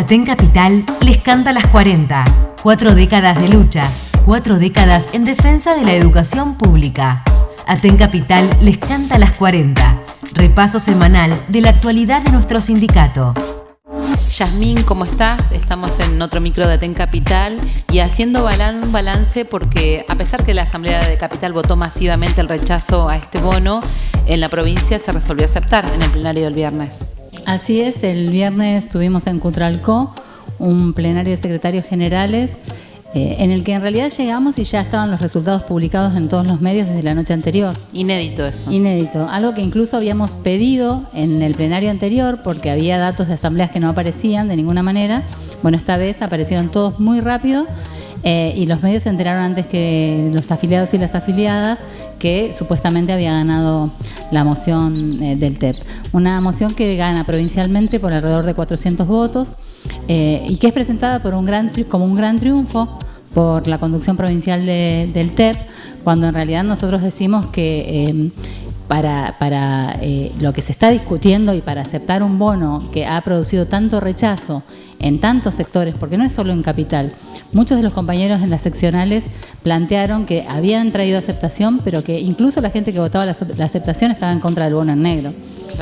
Aten Capital les canta las 40. Cuatro décadas de lucha, cuatro décadas en defensa de la educación pública. Aten Capital les canta las 40. Repaso semanal de la actualidad de nuestro sindicato. Yasmín, ¿cómo estás? Estamos en otro micro de Aten Capital y haciendo un balance porque a pesar que la Asamblea de Capital votó masivamente el rechazo a este bono, en la provincia se resolvió aceptar en el plenario del viernes. Así es, el viernes tuvimos en Cutralcó un plenario de secretarios generales eh, en el que en realidad llegamos y ya estaban los resultados publicados en todos los medios desde la noche anterior. Inédito eso. Inédito, algo que incluso habíamos pedido en el plenario anterior porque había datos de asambleas que no aparecían de ninguna manera. Bueno, esta vez aparecieron todos muy rápido eh, y los medios se enteraron antes que los afiliados y las afiliadas que supuestamente había ganado la moción eh, del TEP. Una moción que gana provincialmente por alrededor de 400 votos eh, y que es presentada por un gran como un gran triunfo por la conducción provincial del TEP, cuando en realidad nosotros decimos que em, para, para eh, lo que se está discutiendo y para aceptar un bono que ha producido tanto rechazo en tantos sectores, porque no es solo en capital. Muchos de los compañeros en las seccionales plantearon que habían traído aceptación, pero que incluso la gente que votaba la, aceptación estaba en contra del bono en negro.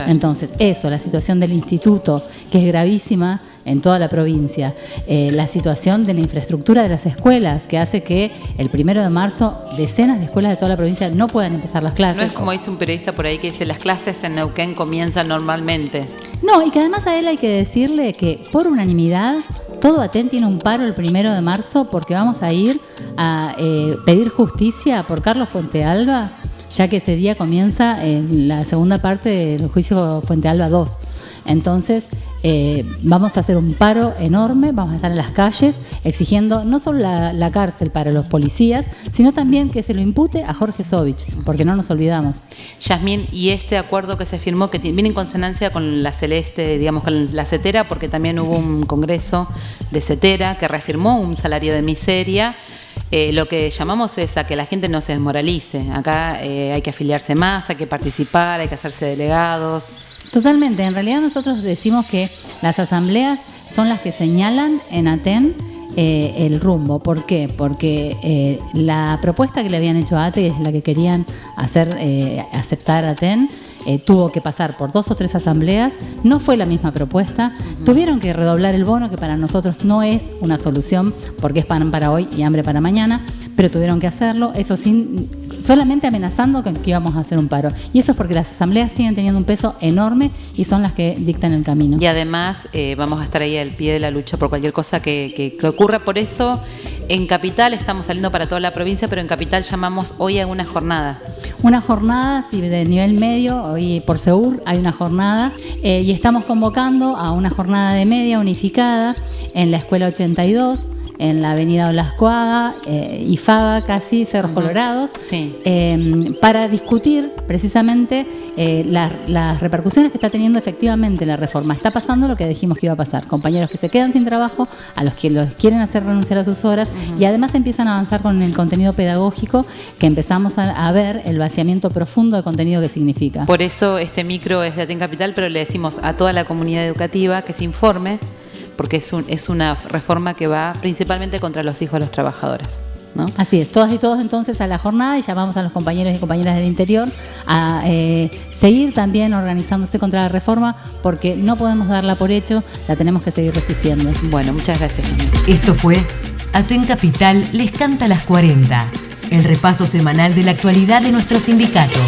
Entonces, eso, la situación del instituto, que es gravísima en toda la provincia, eh, la situación de la infraestructura de las escuelas, que hace que el primero de marzo decenas de escuelas de toda la provincia no puedan empezar las clases. No es como dice un periodista por ahí que dice las clases en Neuquén comienzan normalmente. No, y que además a él hay que decirle que por unanimidad todo Aten tiene un paro el primero de marzo porque vamos a ir a eh, pedir justicia por Carlos Fuentealba, ya que ese día comienza en la segunda parte del juicio Fuentealba 2. Entonces, eh, vamos a hacer un paro enorme, vamos a estar en las calles exigiendo no solo la, cárcel para los policías, sino también que se lo impute a Jorge Sovich, porque no nos olvidamos. Yasmín, y este acuerdo que se firmó, que viene en consonancia con la Celeste, digamos, con la CETERA, porque también hubo un congreso de CETERA que reafirmó un salario de miseria. Eh, lo que llamamos es a que la gente no se desmoralice. Acá eh, hay que afiliarse más, hay que participar, hay que hacerse delegados. Totalmente. En realidad nosotros decimos que las asambleas son las que señalan en ATEN eh, el rumbo. ¿Por qué? Porque eh, la propuesta que le habían hecho a ATE, es la que querían hacer eh, aceptar a ATEN, tuvo que pasar por dos o tres asambleas, no fue la misma propuesta, tuvieron que redoblar el bono, que para nosotros no es una solución, porque es pan para hoy y hambre para mañana, pero tuvieron que hacerlo, eso sin solamente amenazando que, íbamos a hacer un paro. Y eso es porque las asambleas siguen teniendo un peso enorme y son las que dictan el camino. Y además eh, vamos a estar ahí al pie de la lucha por cualquier cosa que, que ocurra. Por eso en Capital estamos saliendo para toda la provincia, pero en Capital llamamos hoy a una jornada. Una jornada, sí, de nivel medio, hoy por Seur hay una jornada eh, y estamos convocando a una jornada de media unificada en la Escuela 82 en la avenida Olascuaga, eh, y Faba, casi, Cerros Colorados, em, para discutir precisamente eh, las repercusiones que está teniendo efectivamente la reforma. Está pasando lo que dijimos que iba a pasar, compañeros que se quedan sin trabajo, a los que los quieren hacer renunciar a sus horas, y además empiezan a avanzar con el contenido pedagógico, que empezamos a, ver el vaciamiento profundo de contenido que significa. Por eso este micro es de Aten Capital, pero le decimos a toda la comunidad educativa que se informe porque es, un, es una reforma que va principalmente contra los hijos de los trabajadores. ¿no? Así es, todas y todos entonces a la jornada y llamamos a los compañeros y compañeras del interior a eh, seguir también organizándose contra la reforma porque no podemos darla por hecho, la tenemos que seguir resistiendo. Bueno, muchas gracias. Esto fue Aten Capital les canta las 40, el repaso semanal de la actualidad de nuestro sindicato.